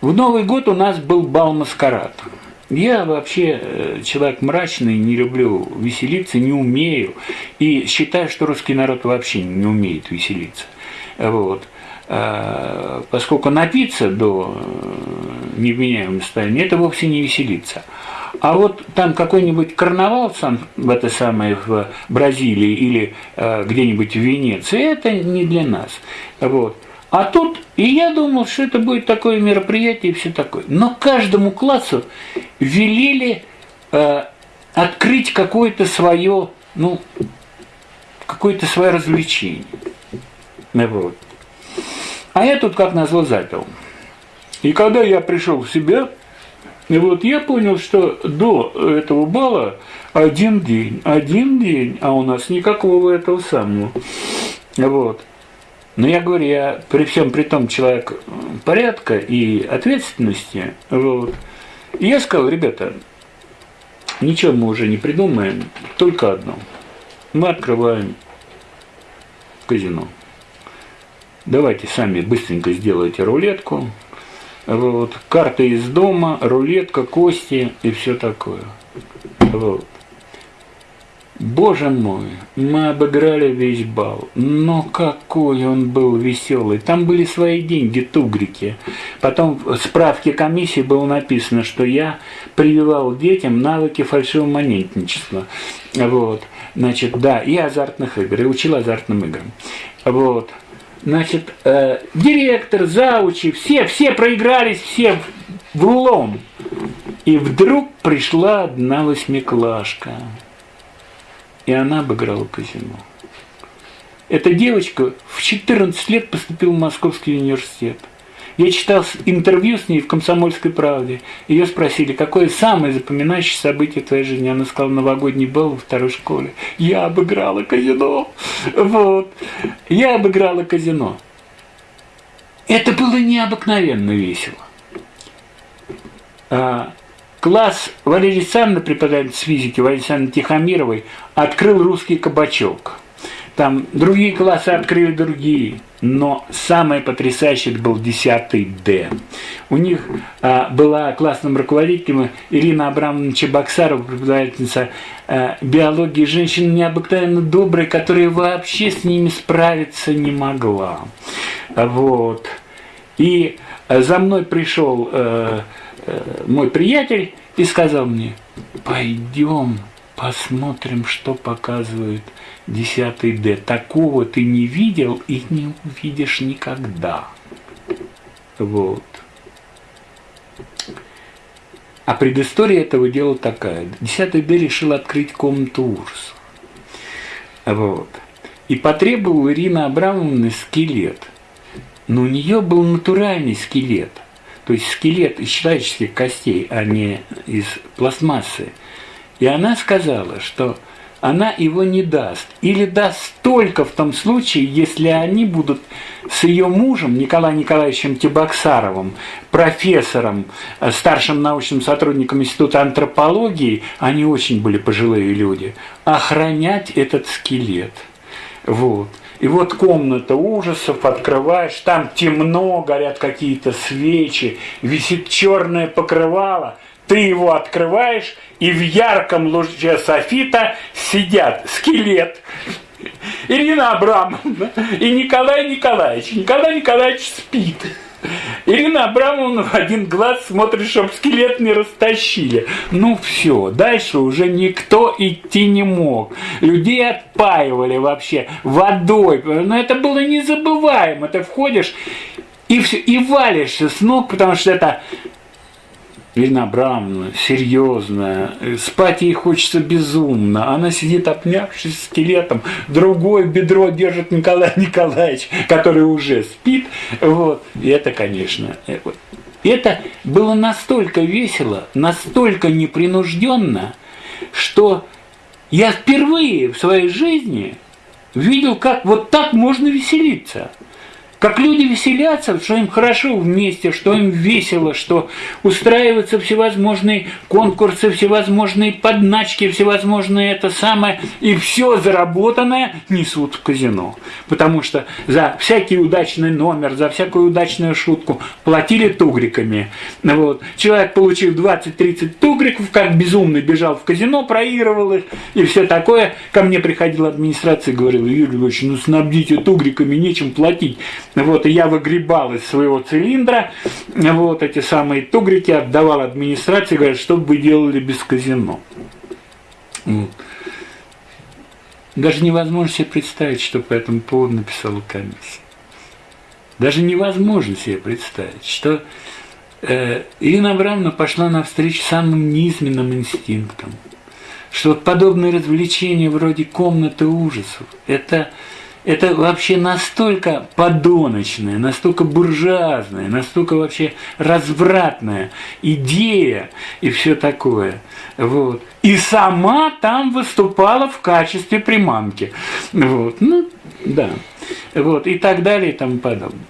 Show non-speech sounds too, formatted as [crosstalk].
В Новый год у нас был бал-маскарад. Я вообще э, человек мрачный, не люблю веселиться, не умею. И считаю, что русский народ вообще не умеет веселиться. Вот. А, поскольку напиться до э, невменяемого состояния, это вовсе не веселиться. А вот там какой-нибудь карнавал сам в это самое в Бразилии или э, где-нибудь в Венеции, это не для нас. Вот. А тут, и я думал, что это будет такое мероприятие и все такое. Но каждому классу велели э, открыть какое-то свое, ну, какое-то свое развлечение. Вот. А я тут, как назло, запил. И когда я пришел в себя, вот я понял, что до этого бала один день, один день, а у нас никакого этого самого. Вот. Но я говорю, я при всем при том человек порядка и ответственности, вот, и я сказал, ребята, ничего мы уже не придумаем, только одно. Мы открываем казино. Давайте сами быстренько сделайте рулетку. Вот, карты из дома, рулетка, кости и все такое. Вот. Боже мой, мы обыграли весь бал, но какой он был веселый. Там были свои деньги, тугрики. Потом в справке комиссии было написано, что я прививал детям навыки фальшивомонетничества. Вот. Значит, да, и азартных игр, и учил азартным играм. Вот. Значит, э, директор, заучи, все, все проигрались, все в рулон. И вдруг пришла одна восьмиклашка и она обыграла казино. Эта девочка в 14 лет поступила в Московский университет. Я читал интервью с ней в «Комсомольской правде». Ее спросили, какое самое запоминающее событие в твоей жизни? Она сказала, новогодний бал во второй школе. Я обыграла казино. Вот. Я обыграла казино. Это было необыкновенно весело. Класс Валерии Александровны, преподаватель физики Валерии Александровны Тихомировой, открыл русский кабачок. Там другие классы открыли другие, но самое потрясающее был 10 Д. У них а, была классным руководителем Ирина Абрамовна Чебоксарова, преподавательница а, биологии женщина необыкновенно добрая, которая вообще с ними справиться не могла. Вот. И за мной пришел э, Э, мой приятель и сказал мне, пойдем посмотрим, что показывает 10 Д. Такого ты не видел и не увидишь никогда. Вот. А предыстория этого дела такая. 10 Д решил открыть комнату ужаса. Вот. И потребовал Ирина Абрамовна скелет. Но у нее был натуральный скелет – то есть скелет из человеческих костей, а не из пластмассы. И она сказала, что она его не даст. Или даст только в том случае, если они будут с ее мужем Николаем Николаевичем Тибоксаровым, профессором, э, старшим научным сотрудником Института антропологии, они очень были пожилые люди, охранять этот скелет. Вот. И вот комната ужасов, открываешь, там темно, горят какие-то свечи, висит черное покрывало, ты его открываешь, и в ярком луче софита сидят скелет, Ирина Абрамовна и Николай Николаевич. Николай Николаевич спит. Ирина Абрамовна в один глаз смотрит, чтобы скелет не растащили. Ну все, дальше уже никто идти не мог. Людей отпаивали вообще водой. Но это было незабываемо. Ты входишь и, все, и валишься с ног, потому что это Абрамовна, серьезная, спать ей хочется безумно. Она сидит, обнявшись скелетом, другое бедро держит Николай [laughs] Николаевич, который уже спит. Вот. И это, конечно, э, это было настолько весело, настолько непринужденно, что я впервые в своей жизни видел, как вот так можно веселиться. Как люди веселятся, что им хорошо вместе, что им весело, что устраиваются всевозможные конкурсы, всевозможные подначки, всевозможные это самое, и все заработанное несут в казино. Потому что за всякий удачный номер, за всякую удачную шутку платили тугриками. Вот. Человек, получил 20-30 тугриков, как безумный бежал в казино, проигрывал их и все такое. Ко мне приходила администрация и говорила, Юрий Львович, ну снабдите тугриками, нечем платить. Вот, и я выгребал из своего цилиндра вот эти самые тугрики, отдавал администрации, говорят, что бы вы делали без казино. Вот. Даже невозможно себе представить, что по этому поводу написала комиссия. Даже невозможно себе представить, что э, Ирина Абрамовна пошла навстречу самым низменным инстинктам, что вот подобные развлечения вроде комнаты ужасов – это это вообще настолько подоночная, настолько буржуазная, настолько вообще развратная идея и все такое. Вот. И сама там выступала в качестве приманки. Вот. Ну, да. Вот. И так далее и тому подобное.